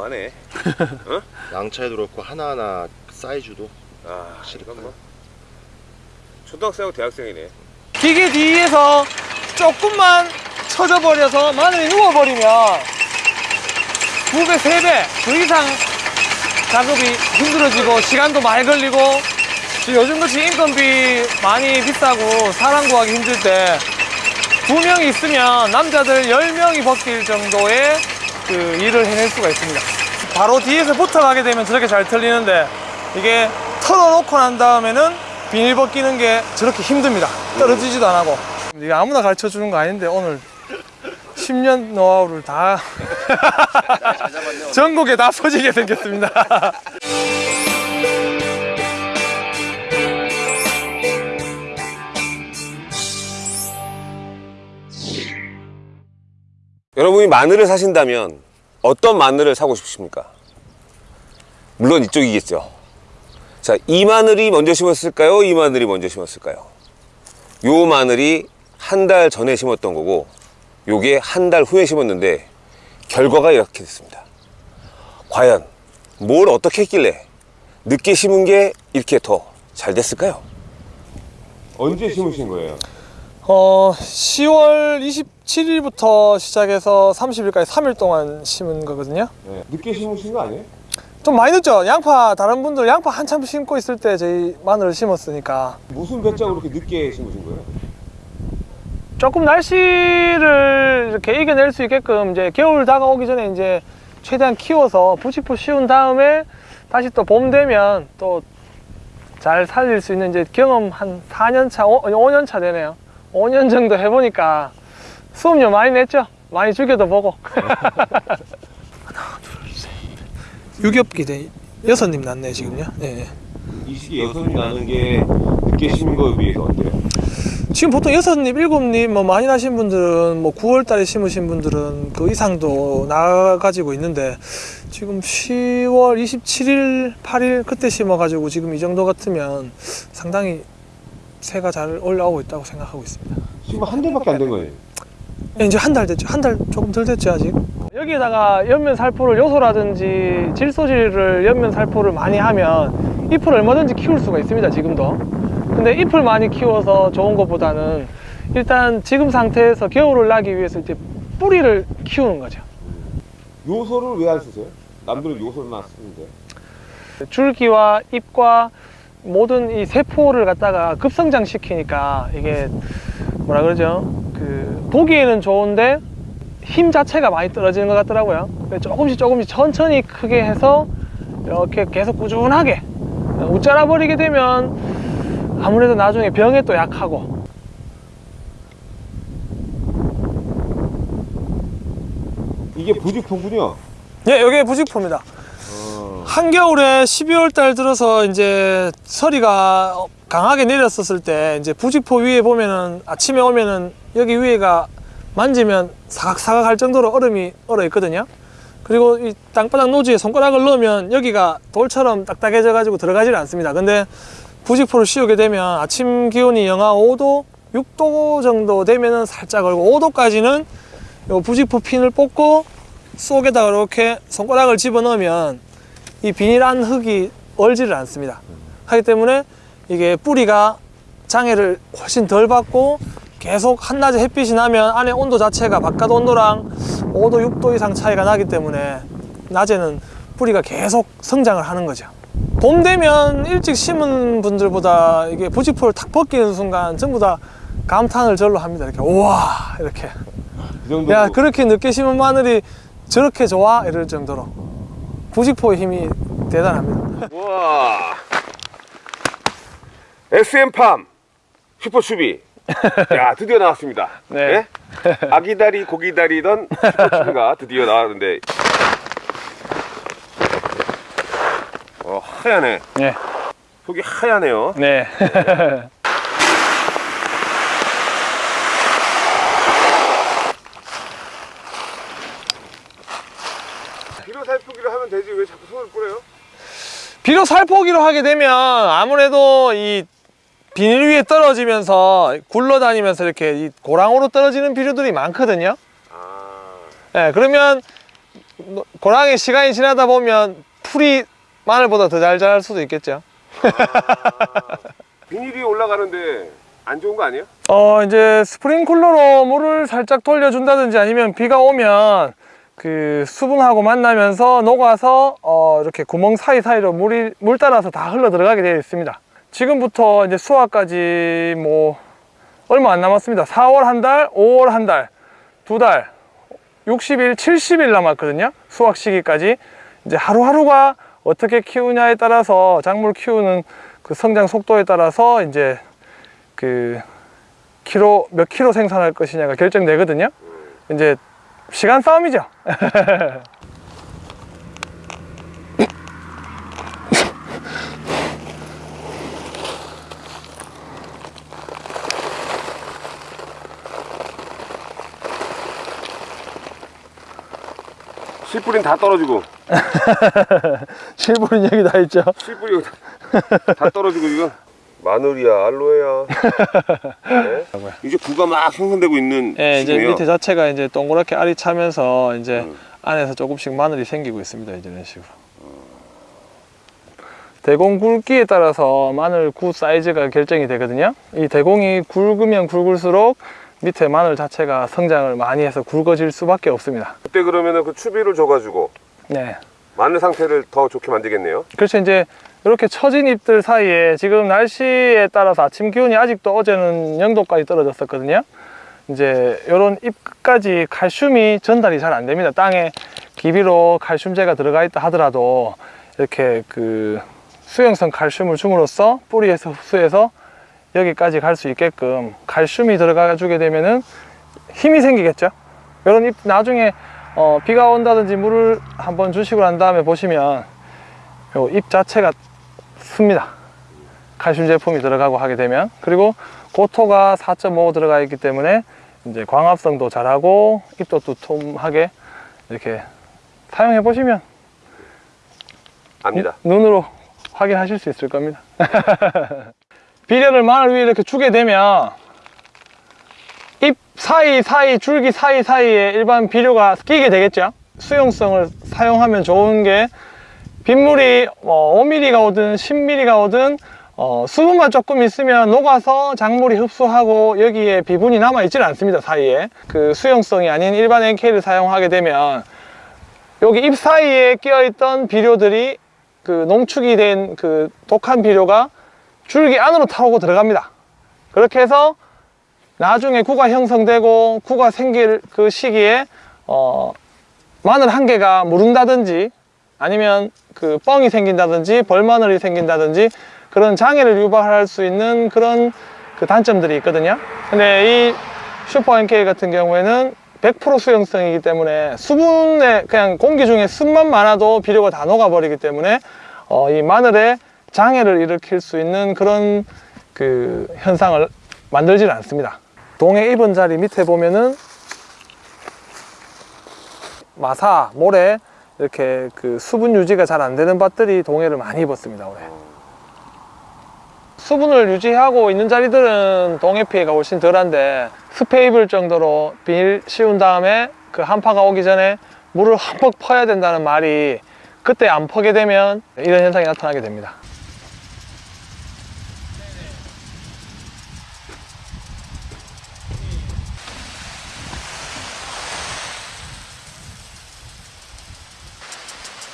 어마어마하네. 어? 양차에도 그렇고 하나하나 사이즈도 아, 확실히 이건. 뭐 초등학생하고 대학생이네. 기계 뒤에서 조금만 쳐져버려서 마늘이 누워버리면 두 배, 세 배, 그 이상 작업이 힘들어지고 시간도 많이 걸리고 요즘같이 인건비 많이 비싸고 사람 구하기 힘들 때두 명이 있으면 남자들 열명이 벗길 정도의 그 일을 해낼 수가 있습니다. 바로 뒤에서 붙어가게 되면 저렇게 잘 털리는데 이게 털어놓고 난 다음에는 비닐 벗기는 게 저렇게 힘듭니다. 떨어지지도 안 하고. 이게 아무나 가르쳐 주는 거 아닌데 오늘 10년 노하우를 다 전국에 다 퍼지게 생겼습니다. 여러분이 마늘을 사신다면 어떤 마늘을 사고 싶으십니까? 물론 이쪽이겠죠. 자, 이 마늘이 먼저 심었을까요? 이 마늘이 먼저 심었을까요? 요 마늘이 한 달 전에 심었던 거고, 요게 한 달 후에 심었는데, 결과가 이렇게 됐습니다. 과연 뭘 어떻게 했길래 늦게 심은 게 이렇게 더 잘 됐을까요? 언제 심으신 거예요? 어, 10월 27일부터 시작해서 30일까지 3일 동안 심은 거거든요. 네. 늦게 심으신 거 아니에요? 좀 많이 늦죠? 양파, 다른 분들 양파 한참 심고 있을 때 저희 마늘을 심었으니까. 무슨 배짱으로 이렇게 늦게 심으신 거예요? 조금 날씨를 이렇게 이겨낼 수 있게끔 이제 겨울 다가오기 전에 이제 최대한 키워서 부직포 씌운 다음에 다시 또 봄 되면 또 잘 살릴 수 있는 이제 경험 한 4년 차, 5년 차 되네요. 5년 정도 해보니까 수업료 많이 냈죠? 많이 죽여도 보고. 하나, 둘, 셋. 유겹기 대 여섯님 났네, 지금요. 네. 이 시기에 여선이 나는 게 늦게 심은 거에 비해서 어때요? 지금 보통 여섯잎, 일곱잎 뭐 많이 나신 분들은 뭐 9월 달에 심으신 분들은 그 이상도 나가지고 있는데 지금 10월 27일, 8일 그때 심어가지고 지금 이 정도 같으면 상당히 새가 잘 올라오고 있다고 생각하고 있습니다. 심은 한 달밖에 안 된 거예요. 예, 이제 한 달 됐죠. 한 달 조금 덜 됐죠 아직. 여기에다가 연면 살포를 요소라든지 질소질을 연면 살포를 많이 하면 잎을 얼마든지 키울 수가 있습니다. 지금도. 근데 잎을 많이 키워서 좋은 것보다는 일단 지금 상태에서 겨울을 나기 위해서 이제 뿌리를 키우는 거죠. 요소를 왜 안 쓰세요? 남들은 요소를 안 쓰는데. 줄기와 잎과 모든 이 세포를 갖다가 급성장 시키니까 이게 뭐라 그러죠? 그 보기에는 좋은데 힘 자체가 많이 떨어지는 것 같더라고요. 그래서 조금씩 조금씩 천천히 크게 해서 이렇게 계속 꾸준하게 웃자라 버리게 되면 아무래도 나중에 병에 또 약하고 이게 부직포군요. 예, 여기 부직포입니다. 한겨울에 12월 달 들어서 이제 서리가 강하게 내렸었을 때 이제 부직포 위에 보면은 아침에 오면은 여기 위에가 만지면 사각사각 할 정도로 얼음이 얼어 있거든요. 그리고 이 땅바닥 노지에 손가락을 넣으면 여기가 돌처럼 딱딱해져 가지고 들어가질 않습니다. 근데 부직포를 씌우게 되면 아침 기온이 영하 5도, 6도 정도 되면은 살짝 얼고 5도까지는 요 부직포 핀을 뽑고 속에다가 이렇게 손가락을 집어넣으면 이 비닐 안 흙이 얼지를 않습니다. 하기 때문에 이게 뿌리가 장애를 훨씬 덜 받고 계속 한낮에 햇빛이 나면 안에 온도 자체가 바깥 온도랑 5도, 6도 이상 차이가 나기 때문에 낮에는 뿌리가 계속 성장을 하는 거죠. 봄 되면 일찍 심은 분들보다 이게 부직포를 탁 벗기는 순간 전부 다 감탄을 절로 합니다. 이렇게 우와 이렇게 그 정도. 야 그렇게 늦게 심은 마늘이 저렇게 좋아 이럴 정도로 부직포의 힘이 대단합니다. 와. SM팜 슈퍼추비. 야, 드디어 나왔습니다. 네. 아기다리 고기다리던 슈퍼추비가 드디어 나왔는데. 어, 하얗네. 네, 속이 하얗네요. 네. 비료 살포기를 하면 되지 왜 자꾸 손을 뿌려요? 비료 살포기로 하게 되면 아무래도 이 비닐 위에 떨어지면서 굴러다니면서 이렇게 이 고랑으로 떨어지는 비료들이 많거든요. 아. 예, 그러면 고랑에 시간이 지나다 보면 풀이 마늘보다 더 잘 자랄 수도 있겠죠. 비닐이 올라가는데 안 좋은 거 아니에요? 어 이제 스프링클러로 물을 살짝 돌려준다든지 아니면 비가 오면 그 수분하고 만나면서 녹아서 어 이렇게 구멍 사이사이로 물이 물 따라서 다 흘러 들어가게 되어 있습니다. 지금부터 이제 수확까지 뭐 얼마 안 남았습니다. 4월 한 달, 5월 한 달, 두 달, 60일, 70일 남았거든요. 수확 시기까지. 이제 하루하루가 어떻게 키우냐에 따라서 작물 키우는 그 성장 속도에 따라서 이제 그 키로 몇 킬로 생산할 것이냐가 결정되거든요. 이제 시간 싸움이죠. 씨뿌리는 다 떨어지고 실버린 얘기 다 있죠. 씨뿌리 다, 다 떨어지고 지금 마늘이야 알로에야 네? 이제 구가 막 형성되고 있는 예, 이제. 밑에 자체가 이제 동그랗게 알이 차면서 이제 음. 안에서 조금씩 마늘이 생기고 있습니다. 이제 이런 식으로. 대공 굵기에 따라서 마늘 구 사이즈가 결정이 되거든요. 이 대공이 굵으면 굵을수록 밑에 마늘 자체가 성장을 많이 해서 굵어질 수밖에 없습니다. 그때 그러면은 그 추비를 줘가지고 네. 마늘 상태를 더 좋게 만들겠네요. 그렇죠. 이제 이렇게 처진 잎들 사이에 지금 날씨에 따라서 아침 기온이 아직도 어제는 0도까지 떨어졌었거든요. 이제 이런 잎 끝까지 칼슘이 전달이 잘 안 됩니다. 땅에 기비로 칼슘제가 들어가 있다 하더라도 이렇게 그 수용성 칼슘을 줌으로써 뿌리에서 흡수해서 여기까지 갈 수 있게끔 칼슘이 들어가 주게 되면은 힘이 생기겠죠. 이런 잎 나중에 어, 비가 온다든지 물을 한번 주시고 난 다음에 보시면 요 잎 자체가 습니다. 칼슘 제품이 들어가고 하게 되면 그리고 고토가 4.5 들어가 있기 때문에 이제 광합성도 잘하고 잎도 두툼하게 이렇게 사용해 보시면 압니다. 눈으로 확인하실 수 있을 겁니다. 비료를 마늘 위에 이렇게 주게 되면 잎 사이사이 줄기 사이사이에 일반 비료가 끼게 되겠죠. 수용성을 사용하면 좋은 게 빗물이 뭐 5mm가 오든 10mm가 오든 어, 수분만 조금 있으면 녹아서 작물이 흡수하고 여기에 비분이 남아 있지는 않습니다 사이에. 그 수용성이 아닌 일반 NK를 사용하게 되면 여기 잎 사이에 끼어 있던 비료들이 그 농축이 된 그 독한 비료가 줄기 안으로 타고 들어갑니다. 그렇게 해서 나중에 구가 형성되고 구가 생길 그 시기에 어, 마늘 한 개가 무른다든지 아니면 그 뻥이 생긴다든지 벌마늘이 생긴다든지 그런 장애를 유발할 수 있는 그런 그 단점들이 있거든요. 근데 이 슈퍼 NK 같은 경우에는 100% 수용성이기 때문에 수분에 그냥 공기 중에 습만 많아도 비료가 다 녹아버리기 때문에 어, 이 마늘에 장애를 일으킬 수 있는 그런 그 현상을 만들지는 않습니다. 동해 입은 자리 밑에 보면은 마사, 모래 이렇게 그 수분 유지가 잘 안 되는 밭들이 동해를 많이 입었습니다 올해. 수분을 유지하고 있는 자리들은 동해 피해가 훨씬 덜한데 습해 입을 정도로 비닐 씌운 다음에 그 한파가 오기 전에 물을 흠뻑 퍼야 된다는 말이 그때 안 퍼게 되면 이런 현상이 나타나게 됩니다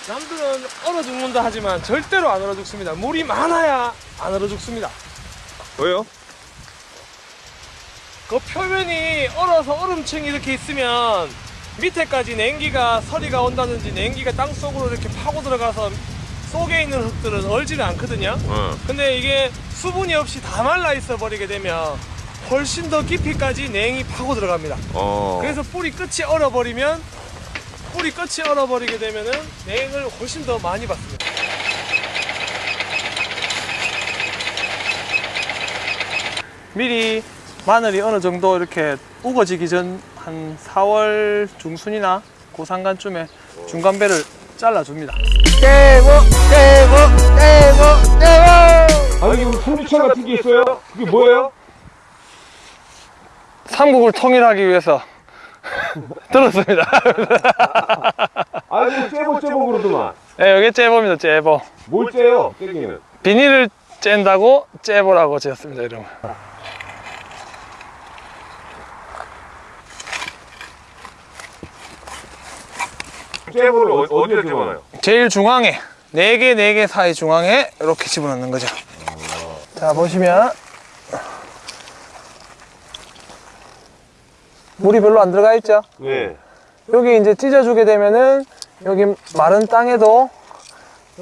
남들은 얼어 죽는다 하지만 절대로 안 얼어 죽습니다 물이 많아야 안 얼어 죽습니다 왜요? 그 표면이 얼어서 얼음층이 이렇게 있으면 밑에까지 냉기가 서리가 온다든지 냉기가 땅 속으로 이렇게 파고 들어가서 속에 있는 흙들은 얼지는 않거든요 어. 근데 이게 수분이 없이 다 말라 있어 버리게 되면 훨씬 더 깊이까지 냉이 파고 들어갑니다 어. 그래서 뿌리 끝이 얼어버리면 뿌리 끝이 얼어버리게 되면은 냉을 훨씬 더 많이 받습니다 미리 마늘이 어느 정도 이렇게 우거지기 전 한 4월 중순이나 그 상간쯤에 중간배를 잘라줍니다 아니 여기 풍류차 같은 게 있어요? 그게 뭐예요? 삼국을 통일하기 위해서 들었습니다 아이고 째보 째보 그러더만. 네, 여기 째보입니다, 째보. 뭘 째요? 째기는. 비닐을 짠다고 째보라고 지었습니다, 이름을. 째보를 어, 어디에 집어넣어요? 제일 중앙에, 네 개, 네개 사이 중앙에 이렇게 집어넣는 거죠. 자, 보시면. 물이 별로 안 들어가 있죠? 네. 여기 이제 찢어주게 되면은 여기 마른 땅에도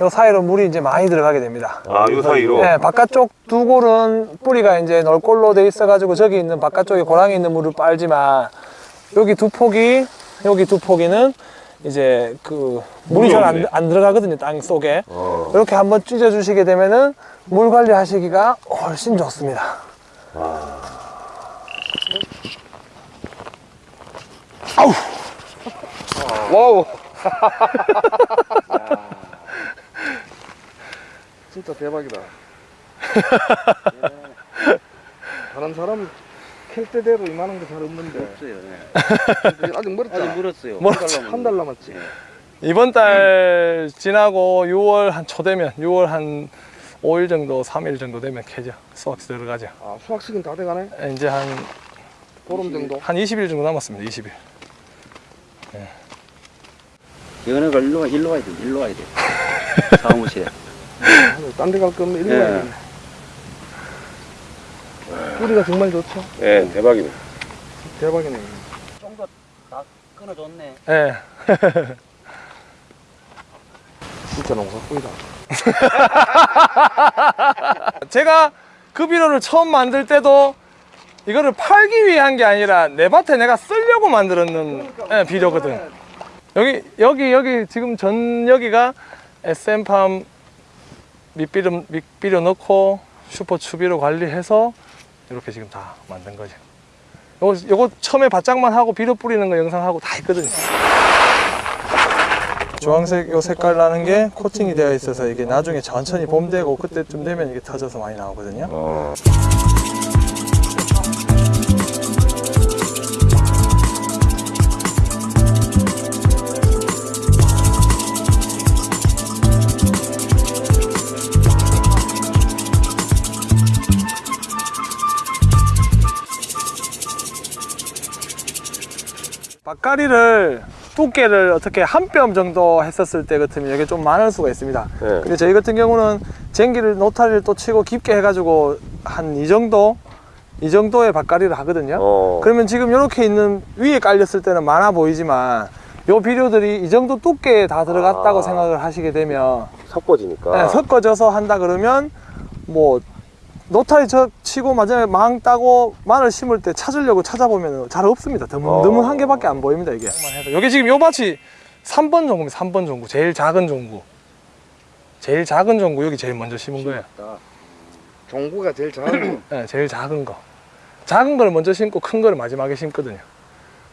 요 사이로 물이 이제 많이 들어가게 됩니다. 아, 요 사이로. 네, 바깥쪽 두 골은 뿌리가 이제 널골로 돼 있어가지고 저기 있는 바깥쪽에 고랑이 있는 물을 빨지만 여기 두 폭이 여기 두 폭이는 이제 그 물이 잘. 안 안 들어가거든요 땅 속에 어. 이렇게 한번 찢어 주시게 되면은 물 관리하시기가 훨씬 좋습니다. 와우. 진짜 대박이다. 다른 사람 캘 때대로 이만한 게 잘 없는데 없어요. 네. 아직 멀었잖아. 아직 멀었어요. 멀었죠. 한달 남았지. 이번 달 지나고 6월 한 초 되면 6월 한 5일 정도, 3일 정도 되면 캐죠. 수확 들어가죠. 아 수학 시즌 다 돼가네. 이제 한, 보름 정도. 한 20일 정도 남았습니다. 20일. 연애가 일로 와, 일로 와야 돼. 일로 와야 돼. 사무실에. 딴 데 갈 거면 일로 예. 가야겠네. 뿌리가 정말 좋죠. 네, 대박이네. 대박이네. 좀 더 다 끊어줬네. 예. 진짜 농사꾼이다. 제가 그 비료를 처음 만들 때도 이거를 팔기 위한 게 아니라 내 밭에 내가 쓰려고 만들었는 예, 비료거든. 여기 여기 여기 지금 전 여기가 SM팜 밑비료 밑비료 넣고 슈퍼 추비로 관리해서 이렇게 지금 다 만든 거죠. 요거 요거 처음에 바짝만 하고 비료 뿌리는 거 영상하고 다 있거든요. 주황색 요 색깔 나는 게 코팅이 되어 있어서 이게 나중에 천천히 봄 되고 그때쯤 되면 이게 터져서 많이 나오거든요. 어. 박가리를 두께를 어떻게 한 뼘 정도 했었을 때 같으면 이게 좀 많을 수가 있습니다. 네. 근데 저희 같은 경우는 쟁기를 노타리를 또 치고 깊게 해가지고 한 이 정도 이 정도의 박가리를 하거든요. 어. 그러면 지금 이렇게 있는 위에 깔렸을 때는 많아 보이지만 요 비료들이 이 정도 두께에 다 들어갔다고 아. 생각을 하시게 되면 섞어지니까. 네, 섞어져서 한다 그러면 뭐 노타리 저 치고 마지막에 망 따고 마늘 심을 때 찾으려고 찾아보면 잘 없습니다. 드문드문 어. 한 개밖에 안 보입니다 이게. 여기 지금 요 밭이 3번 종구입니다. 3번 종구 제일 작은 종구. 제일 작은 종구 여기 제일 먼저 심은 거예요. 종구가 제일 작은 거. 네, 제일 작은 거. 작은 걸 먼저 심고 큰 거를 마지막에 심거든요.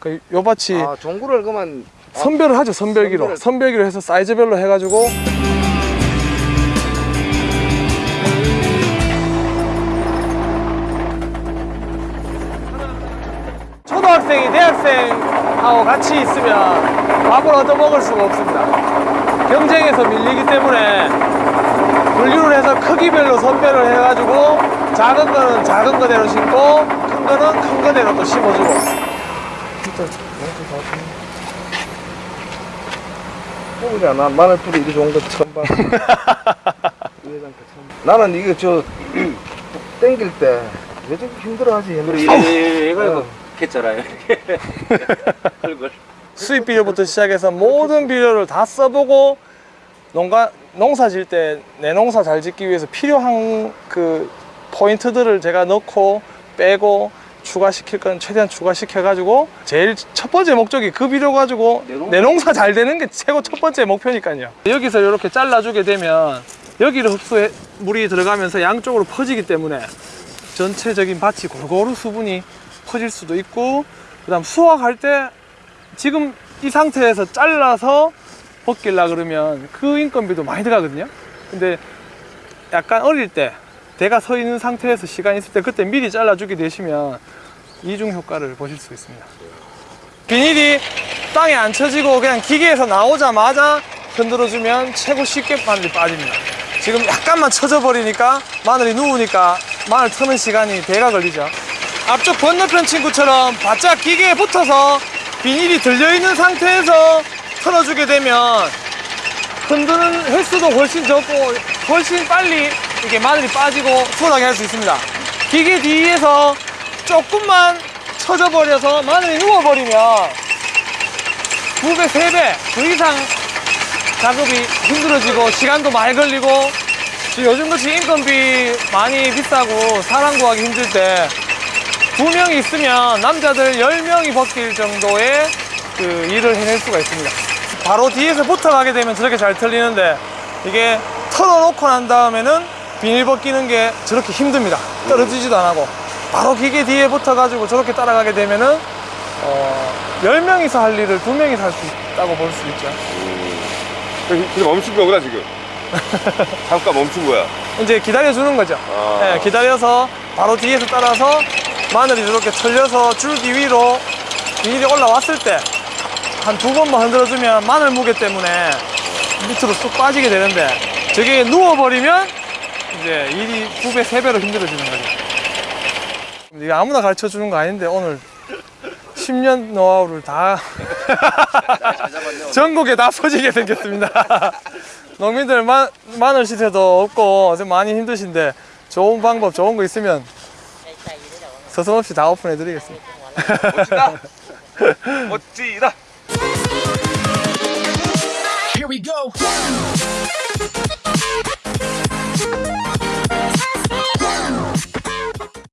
그요 밭이 아 종구를 그만 선별을 하죠 선별기로 선별기로 해서 사이즈별로 해가지고 초등학생이 대학생하고 같이 있으면 밥을 얻어 먹을 수가 없습니다 경쟁에서 밀리기 때문에 분류를 해서 크기별로 선별을 해가지고 작은 거는 작은 거대로 심고 큰 거는 큰 거대로 또 심어주고 뽑으자. 난 마늘 뿌리 이리 좋은 거 처음 봐. 그. 나는 이게 저 땡길 때 왜 저렇게 힘들어하지? 그리고 옛날 에. 이거 이거 어. 했잖아요. 그걸 수입 비료부터 시작해서 모든 비료를 다 써보고 농가 농사 질 때 내 농사 잘 짓기 위해서 필요한 그 포인트들을 제가 넣고 빼고 추가시킬 건 최대한 추가시켜 가지고 제일 첫 번째 목적이 그 비료 가지고 내 농사- 내 농사 잘 되는 게 최고 첫 번째 목표니까요 여기서 이렇게 잘라주게 되면 여기를 흡수해 물이 들어가면서 양쪽으로 퍼지기 때문에 전체적인 밭이 골고루 수분이 퍼질 수도 있고 그 다음 수확할 때 지금 이 상태에서 잘라서 벗길라 그러면 그 인건비도 많이 들어가거든요 근데 약간 어릴 때 대가 서 있는 상태에서 시간 있을 때 그때 미리 잘라주게 되시면 이중 효과를 보실 수 있습니다 비닐이 땅에 안 쳐지고 그냥 기계에서 나오자마자 흔들어주면 최고 쉽게 마늘이 빠집니다. 지금 약간만 쳐져 버리니까 마늘이 누우니까 마늘 트는 시간이 대가 걸리죠. 앞쪽 건너편 친구처럼 바짝 기계에 붙어서 비닐이 들려있는 상태에서 틀어주게 되면 흔드는 횟수도 훨씬 적고 훨씬 빨리 이게 마늘이 빠지고 수월하게 할 수 있습니다. 기계 뒤에서 조금만 쳐져 버려서 마늘이 누워버리면 두 배, 세배그 이상 작업이 힘들어지고 시간도 많이 걸리고 요즘같이 인건비 많이 비싸고 사람 구하기 힘들 때 두 명이 있으면 남자들 열 명이 벗길 정도의 그 일을 해낼 수가 있습니다. 바로 뒤에서 붙어가게 되면 저렇게 잘 틀리는데 이게 털어놓고 난 다음에는 비닐 벗기는 게 저렇게 힘듭니다. 떨어지지도 안 하고 바로 기계 뒤에 붙어가지고 저렇게 따라가게 되면은 어, 10명이서 할 일을 두명이서 할 수 있다고 볼 수 있죠. 그래서 멈춘 거구나 지금. 잠깐 멈춘 거야. 이제 기다려주는 거죠. 아. 네, 기다려서 바로 뒤에서 따라서 마늘이 저렇게 털려서 줄기 위로 비닐이 올라왔을 때 한 두 번만 흔들어주면 마늘 무게 때문에 밑으로 쑥 빠지게 되는데 저게 누워버리면 이제 일이 두 배, 세 배로 힘들어지는 거죠. 이게 아무나 가르쳐 주는 거 아닌데 오늘 10년 노하우를 다 전국에 다 퍼지게 생겼습니다. 농민들 마, 마늘 시세도 없고 좀 많이 힘드신데 좋은 방법, 좋은 거 있으면 서슴없이 다 오픈해 드리겠습니다. 멋지다. 멋지다. Here we go.